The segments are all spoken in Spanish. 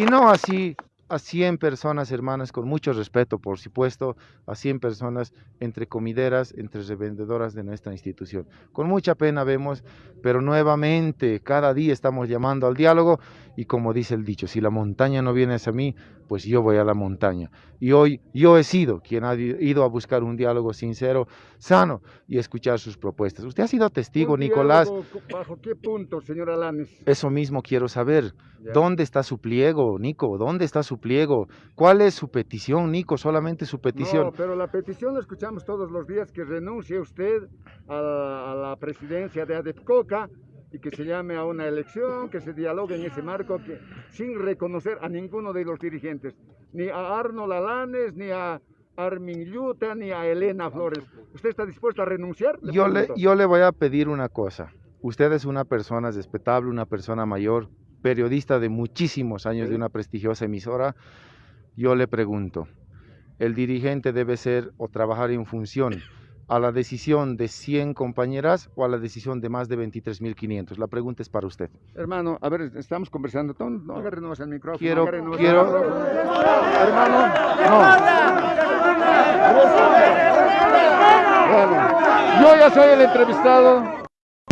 Y no así a 100 personas, hermanas, con mucho respeto, por supuesto, a 100 personas entre comideras, entre revendedoras de nuestra institución. Con mucha pena vemos, pero nuevamente, cada día estamos llamando al diálogo y como dice el dicho, si la montaña no viene hacia mí, pues yo voy a la montaña. Y hoy yo he sido quien ha ido a buscar un diálogo sincero, sano y escuchar sus propuestas. Usted ha sido testigo, Nicolás. ¿Bajo qué punto, señor Alanes? Eso mismo quiero saber. ¿Dónde está su pliego, Nico? ¿Dónde está su pliego? ¿Cuál es su petición, Nico? Solamente su petición. No, pero la petición la escuchamos todos los días, que renuncie usted a, a la presidencia de ADEPCOCA y que se llame a una elección, que se dialogue en ese marco, que, sin reconocer a ninguno de los dirigentes, ni a Arnold Alanes, ni a Armin Yuta, ni a Elena Flores. ¿Usted está dispuesto a renunciar? yo, le, yo le voy a pedir una cosa. Usted es una persona respetable, una persona mayor, periodista de muchísimos años de una prestigiosa emisora. Yo le pregunto, ¿el dirigente debe ser o trabajar en función a la decisión de 100 compañeras o a la decisión de más de 23.500? La pregunta es para usted. Hermano, a ver, estamos conversando. No agarrenos el micrófono. Quiero, quiero... Hermano, no. Bueno, yo ya soy el entrevistado.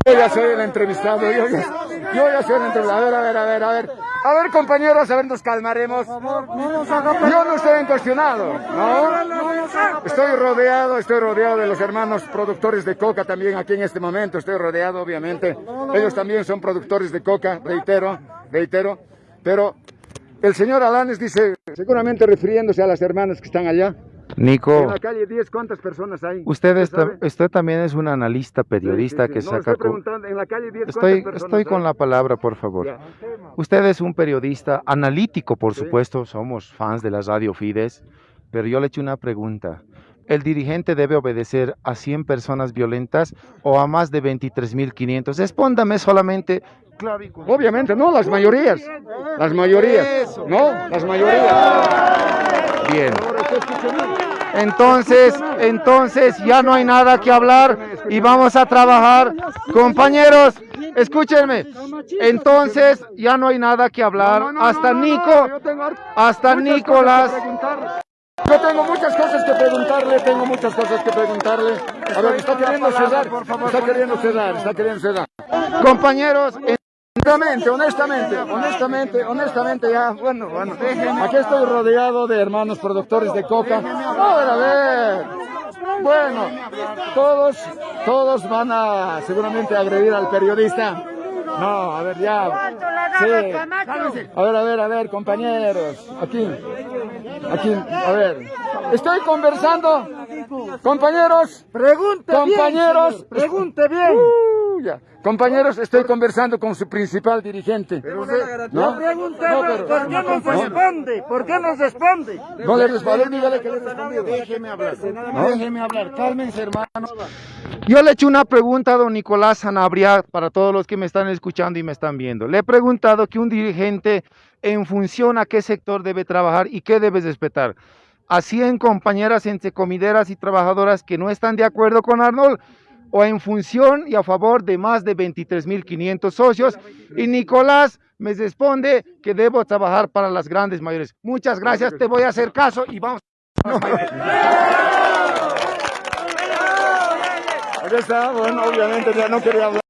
Yo ya soy el entrevistado, yo ya, yo ya soy el entrevistado. A ver, a ver, a ver, a ver. A ver, compañeros, a ver, nos calmaremos. Yo no estoy cuestionado, ¿no? Estoy rodeado, estoy rodeado de los hermanos productores de coca también aquí en este momento. Estoy rodeado, obviamente. Ellos también son productores de coca, reitero, reitero. Pero el señor Alanes dice, seguramente refiriéndose a las hermanas que están allá, Nico. En la calle 10, ¿cuántas personas hay? Usted, está, usted también es un analista, periodista sí, sí, que no, saca... Estoy, en la calle 10, estoy, estoy con la palabra, por favor. Ya. Usted es un periodista analítico, por supuesto, somos fans de la radio Fides, pero yo le echo una pregunta. ¿El dirigente debe obedecer a 100 personas violentas o a más de 23.500? Respóndame solamente claro Obviamente, no, las mayorías. Las mayorías. No, las mayorías. Bien. Entonces, entonces ya no hay nada que hablar y vamos a trabajar. Compañeros, escúchenme. Entonces ya no hay nada que hablar. Hasta Nico, hasta Nicolás. Yo tengo muchas cosas que preguntarle, tengo muchas cosas que preguntarle. A ver, está queriendo cerrar, está queriendo cerrar, está queriendo cerrar. Compañeros, Honestamente, honestamente, honestamente, honestamente ya, bueno, bueno, aquí estoy rodeado de hermanos productores de coca. A ver, a ver. Bueno, todos, todos van a seguramente agredir al periodista. No, a ver, ya. Sí. A ver, a ver, a ver, compañeros. Aquí, aquí, a ver. Estoy conversando. Compañeros. Pregunte compañeros, pregunte bien. Uh, ya. Compañeros, estoy conversando con su principal dirigente. Pero usted, ¿no? No, pero, ¿por qué no, no responde? ¿Por qué no responde? No le responde, dígale que le respondió. Déjeme hablar, déjeme hablar, cálmense hermanos. Yo le he hecho una pregunta a don Nicolás Sanabria para todos los que me están escuchando y me están viendo. Le he preguntado que un dirigente en función a qué sector debe trabajar y qué debe respetar. A 100 compañeras entre comideras y trabajadoras que no están de acuerdo con Arnold, o en función y a favor de más de 23.500 socios. Y Nicolás me responde que debo trabajar para las grandes mayores. Muchas gracias, te voy a hacer caso y vamos. Aquí está, bueno, obviamente ya no quería hablar.